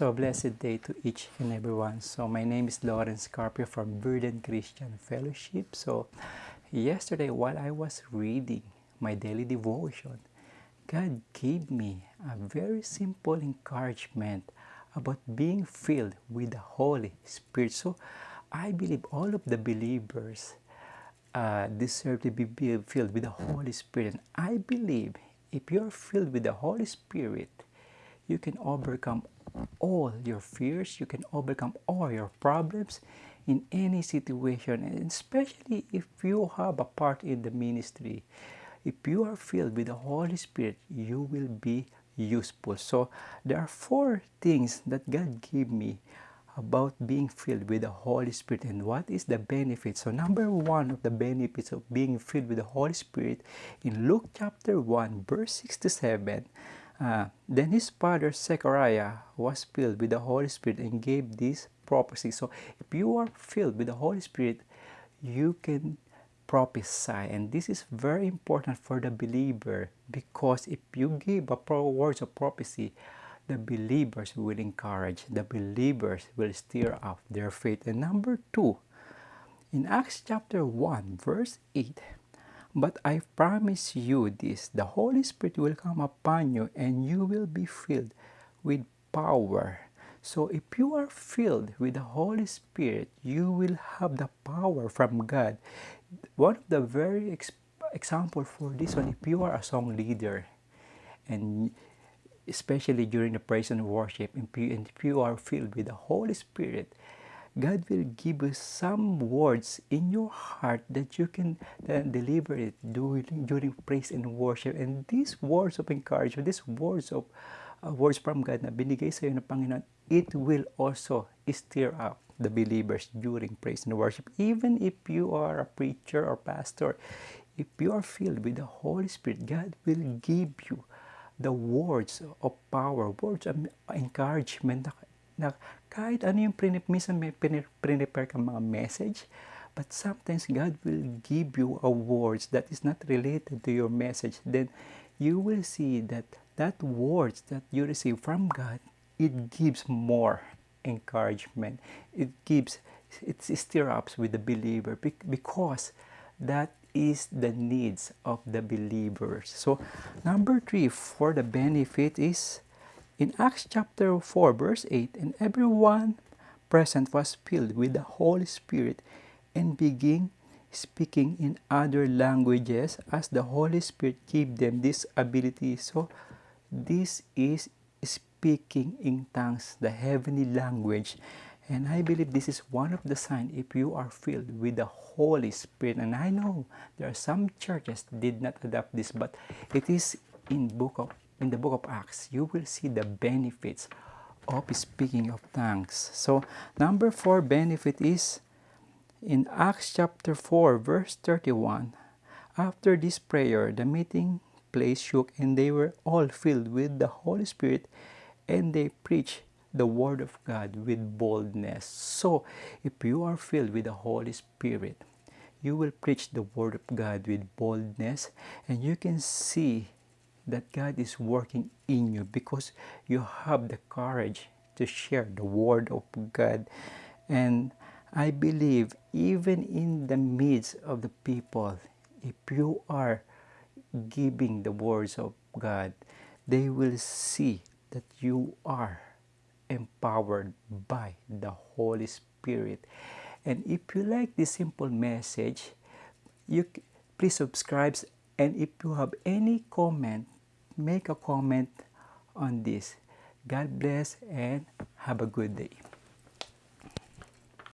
So, blessed day to each and everyone. So, my name is Lawrence Carpio from Burden Christian Fellowship. So, yesterday while I was reading my daily devotion, God gave me a very simple encouragement about being filled with the Holy Spirit. So, I believe all of the believers uh, deserve to be filled with the Holy Spirit. And I believe if you're filled with the Holy Spirit, you can overcome all your fears, you can overcome all your problems in any situation, and especially if you have a part in the ministry. If you are filled with the Holy Spirit, you will be useful. So, there are four things that God gave me about being filled with the Holy Spirit and what is the benefit. So number one of the benefits of being filled with the Holy Spirit in Luke chapter 1 verse 6 to 7, uh, then his father Zechariah was filled with the Holy Spirit and gave this prophecy. So if you are filled with the Holy Spirit, you can prophesy and this is very important for the believer because if you give a words of prophecy the believers will encourage, the believers will stir up their faith. And number two, in Acts chapter 1, verse 8, but I promise you this the Holy Spirit will come upon you, and you will be filled with power. So, if you are filled with the Holy Spirit, you will have the power from God. One of the very ex- example for this one, if you are a song leader and especially during the praise and worship, and if you are filled with the Holy Spirit, God will give you some words in your heart that you can uh, deliver it during, during praise and worship. And these words of encouragement, these words of uh, words from God na binigay sa iyo ng Panginoon, it will also stir up the believers during praise and worship. Even if you are a preacher or pastor, if you are filled with the Holy Spirit, God will give you the words of power, words of encouragement na, kahit ano yung prinip, minsan may prepare ka mga message, but sometimes God will give you a words that is not related to your message. Then you will see that that words that you receive from God, it gives more encouragement. It gives, it stir ups with the believer because that is the needs of the believers. So, number three for the benefit is in Acts chapter 4, verse 8, and everyone present was filled with the Holy Spirit and began speaking in other languages as the Holy Spirit gave them this ability. So, this is speaking in tongues, the heavenly language. And I believe this is one of the signs if you are filled with the Holy Spirit. And I know there are some churches did not adopt this, but it is in book of in the book of Acts. You will see the benefits of speaking of tongues. So number four benefit is in Acts chapter 4, verse 31. After this prayer, the meeting place shook, and they were all filled with the Holy Spirit, and they preached the Word of God with boldness. So, if you are filled with the Holy Spirit, you will preach the Word of God with boldness, and you can see that God is working in you because you have the courage to share the Word of God. And I believe, even in the midst of the people, if you are giving the words of God, they will see that you are empowered by the Holy Spirit. And if you like this simple message, you please subscribe and if you have any comment, make a comment on this. God bless and have a good day.